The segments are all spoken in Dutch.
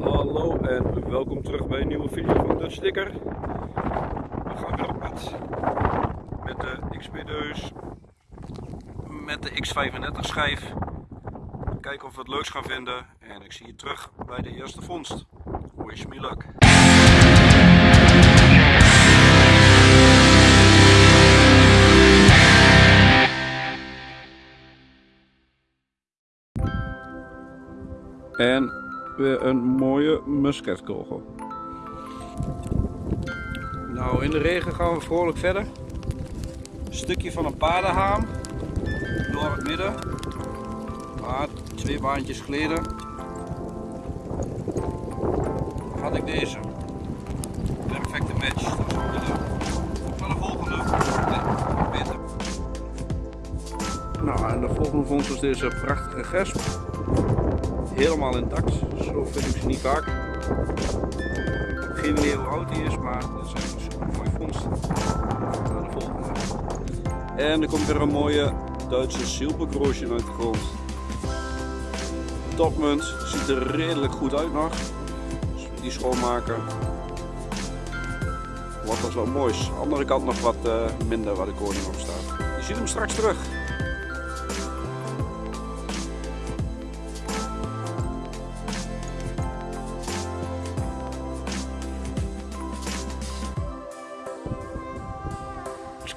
Hallo en welkom terug bij een nieuwe video van Dutch Sticker. We gaan weer op pad met de XP-deus, met de X35 schijf. Kijken of we het leuks gaan vinden en ik zie je terug bij de eerste vondst. Wish me luck. En weer een mooie musketkogel. Nou, in de regen gaan we vrolijk verder. Een stukje van een paardenhaam door het midden. Maar twee baantjes geleden had ik deze. Perfecte match. Dat is ook de, van de volgende. Beter. Nou, en de volgende vondst is deze prachtige gesp helemaal intact. Zo vind ik ze niet vaak. Geen idee hoe oud die is, maar dat echt een super mooie vondst. Naar de volgende. En er komt weer een mooie Duitse zilvergroosje uit de grond. Topmunt, ziet er redelijk goed uit nog. Dus die schoonmaken. Wat was wel moois. Andere kant nog wat uh, minder waar de koning op staat. Je ziet hem straks terug.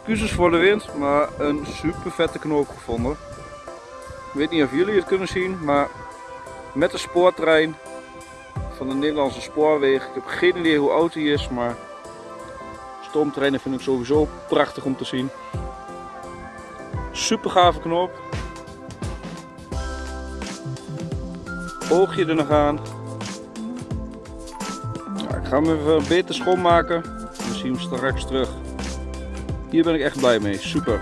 Excuses voor de wind, maar een super vette knoop gevonden. Ik weet niet of jullie het kunnen zien, maar met de spoortrein van de Nederlandse spoorwegen. Ik heb geen idee hoe oud die is, maar stoomtreinen vind ik sowieso prachtig om te zien. Super gave knoop. Oogje er nog aan. Ik ga hem even beter schoonmaken. We zien hem straks terug. Hier ben ik echt blij mee, super.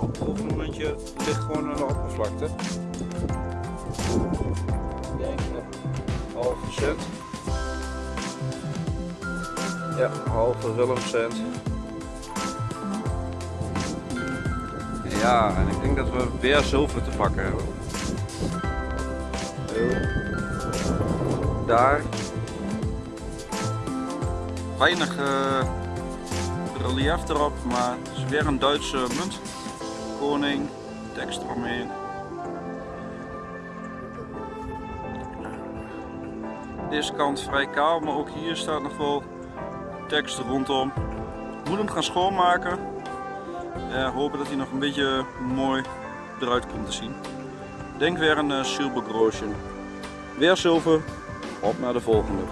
Op het momentje ligt gewoon aan de oppervlakte. Denk halve cent. Ja, halve Willemcent. Ja, en ik denk dat we weer zilver te pakken hebben. Daar weinig uh, relief erop, maar het is weer een Duitse munt. Koning, tekst eromheen. Deze kant vrij kaal, maar ook hier staat nog wel tekst rondom. Ik moet hem gaan schoonmaken. en hopen dat hij nog een beetje mooi eruit komt te zien. Denk weer een uh, silver Weer zilver, op naar de volgende.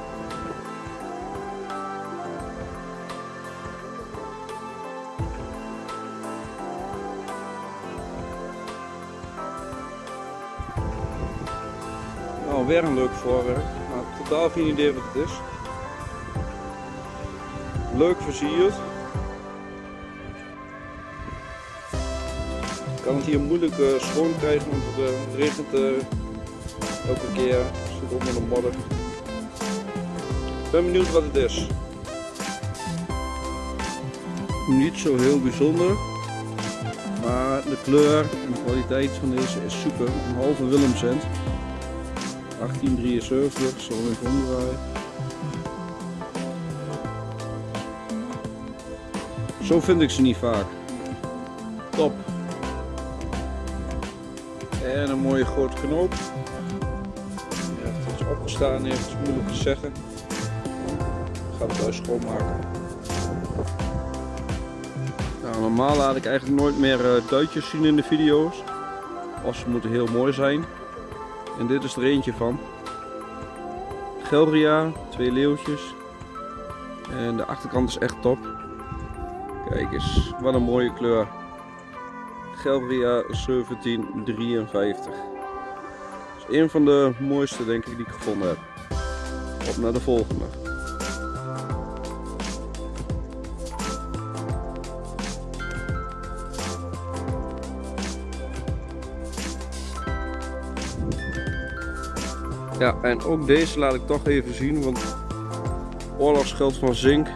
Weer een leuk voorwerp, maar totaal geen idee wat het is. Leuk versierd. Ik kan het hier moeilijk uh, schoon krijgen, want het, uh, regent uh, elke keer. Het zit onder de modder. Ik ben benieuwd wat het is. Niet zo heel bijzonder. Maar de kleur en de kwaliteit van deze is super. Een halve Willemcent. 1873, zo even omdraaien. Zo vind ik ze niet vaak. Top. En een mooie grote knoop. Ja, het opgestaan heeft, moeilijk te zeggen. Ik ga het thuis schoonmaken. Nou, normaal laat ik eigenlijk nooit meer uh, duitjes zien in de video's. Als ze moeten heel mooi zijn. En dit is er eentje van. Gelria, twee leeuwtjes. En de achterkant is echt top. Kijk eens, wat een mooie kleur. Gelria 1753. Dat is een van de mooiste denk ik die ik gevonden heb. Op naar de volgende. Ja, en ook deze laat ik toch even zien, want oorlogsgeld van zink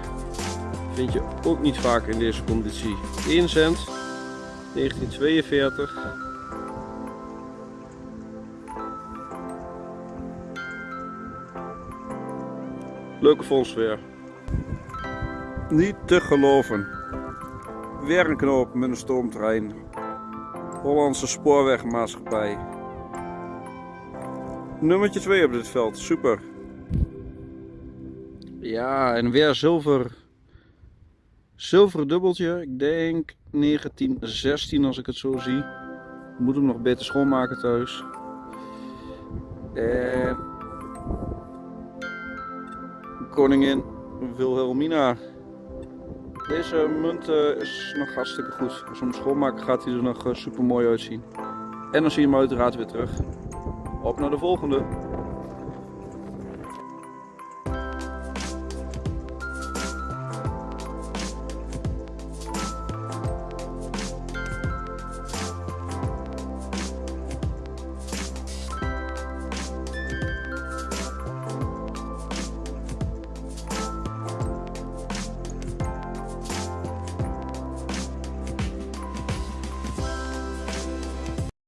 vind je ook niet vaak in deze conditie. 1 cent, 1942. Leuke fonds weer. Niet te geloven. Weer een knoop met een stoomtrein. Hollandse spoorwegmaatschappij. Nummertje 2 op dit veld, super. Ja, en weer zilver. Zilveren dubbeltje, ik denk 1916 als ik het zo zie. Moet hem nog beter schoonmaken thuis. En koningin Wilhelmina. Deze munt uh, is nog hartstikke goed. Als we hem schoonmaken gaat hij er nog uh, super mooi uitzien. En dan zie je hem uiteraard weer terug. Op naar de volgende.